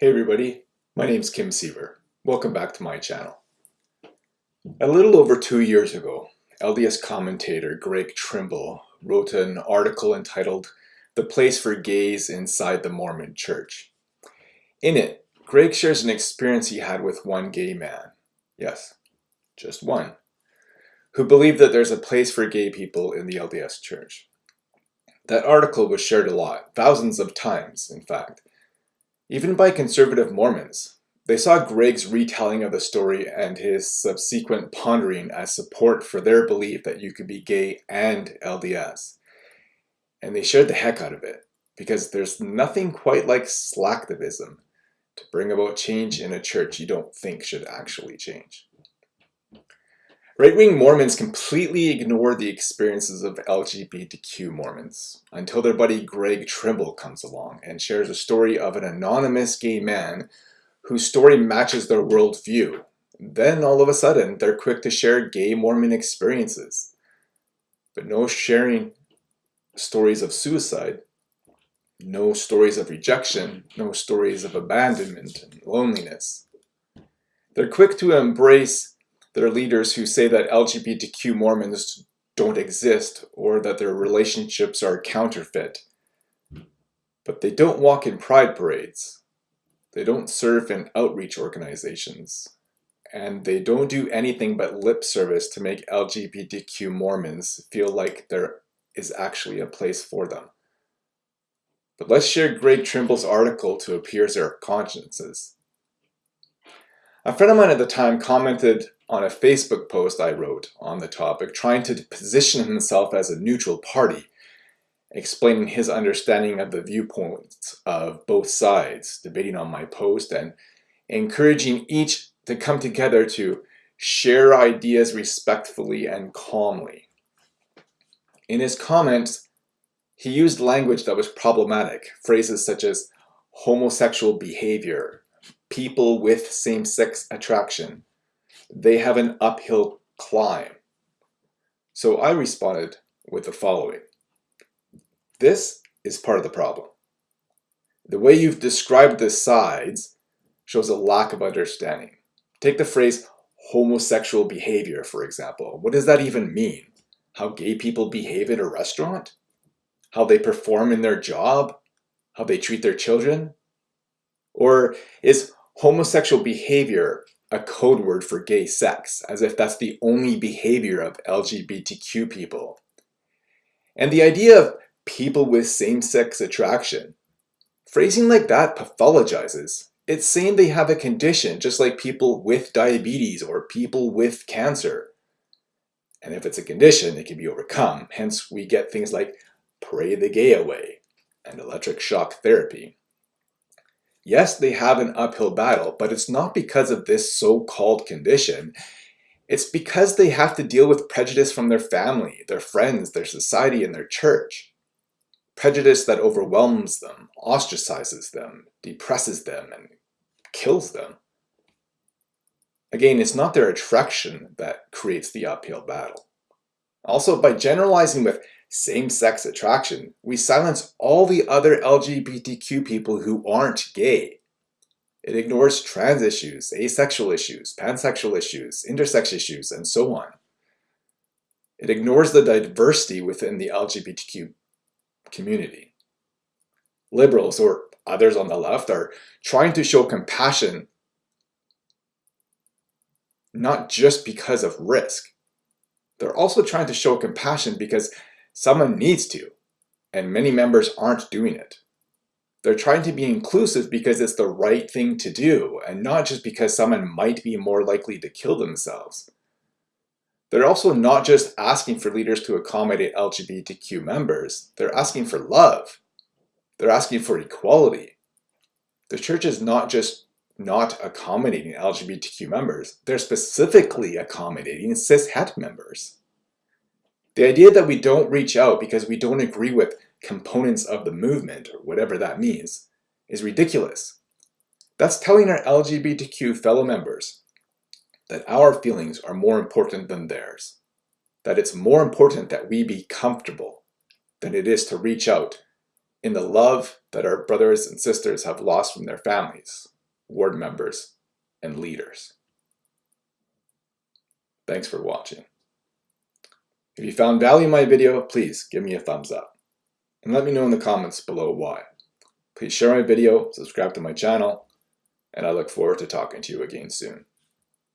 Hey everybody, my name's Kim Siever. Welcome back to my channel. A little over two years ago, LDS commentator Greg Trimble wrote an article entitled The Place for Gays Inside the Mormon Church. In it, Greg shares an experience he had with one gay man, yes, just one, who believed that there's a place for gay people in the LDS Church. That article was shared a lot, thousands of times in fact, even by conservative Mormons. They saw Greg's retelling of the story and his subsequent pondering as support for their belief that you could be gay and LDS. And they shared the heck out of it, because there's nothing quite like slacktivism to bring about change in a church you don't think should actually change. Right-wing Mormons completely ignore the experiences of LGBTQ Mormons until their buddy Greg Trimble comes along and shares a story of an anonymous gay man whose story matches their worldview. Then all of a sudden, they're quick to share gay Mormon experiences. But no sharing stories of suicide, no stories of rejection, no stories of abandonment and loneliness. They're quick to embrace there are leaders who say that LGBTQ Mormons don't exist or that their relationships are counterfeit. But they don't walk in pride parades. They don't serve in outreach organizations. And they don't do anything but lip service to make LGBTQ Mormons feel like there is actually a place for them. But let's share Greg Trimble's article to appease our consciences. A friend of mine at the time commented on a Facebook post I wrote on the topic, trying to position himself as a neutral party, explaining his understanding of the viewpoints of both sides, debating on my post, and encouraging each to come together to share ideas respectfully and calmly. In his comments, he used language that was problematic, phrases such as homosexual behavior, people with same-sex attraction, they have an uphill climb. So I responded with the following. This is part of the problem. The way you've described the sides shows a lack of understanding. Take the phrase homosexual behavior, for example. What does that even mean? How gay people behave at a restaurant? How they perform in their job? How they treat their children? Or is homosexual behavior a code word for gay sex, as if that's the only behavior of LGBTQ people. And the idea of people with same-sex attraction, phrasing like that pathologizes. It's saying they have a condition just like people with diabetes or people with cancer. And if it's a condition, it can be overcome. Hence, we get things like pray the gay away and electric shock therapy. Yes, they have an uphill battle, but it's not because of this so-called condition. It's because they have to deal with prejudice from their family, their friends, their society, and their church. Prejudice that overwhelms them, ostracizes them, depresses them, and kills them. Again, it's not their attraction that creates the uphill battle. Also, by generalizing with same-sex attraction, we silence all the other LGBTQ people who aren't gay. It ignores trans issues, asexual issues, pansexual issues, intersex issues, and so on. It ignores the diversity within the LGBTQ community. Liberals, or others on the left, are trying to show compassion not just because of risk. They're also trying to show compassion because Someone needs to, and many members aren't doing it. They're trying to be inclusive because it's the right thing to do, and not just because someone might be more likely to kill themselves. They're also not just asking for leaders to accommodate LGBTQ members, they're asking for love. They're asking for equality. The church is not just not accommodating LGBTQ members, they're specifically accommodating cis-het members. The idea that we don't reach out because we don't agree with components of the movement, or whatever that means, is ridiculous. That's telling our LGBTQ fellow members that our feelings are more important than theirs, that it's more important that we be comfortable than it is to reach out in the love that our brothers and sisters have lost from their families, ward members, and leaders. Thanks for watching. If you found value in my video, please give me a thumbs up. And let me know in the comments below why. Please share my video, subscribe to my channel, and I look forward to talking to you again soon.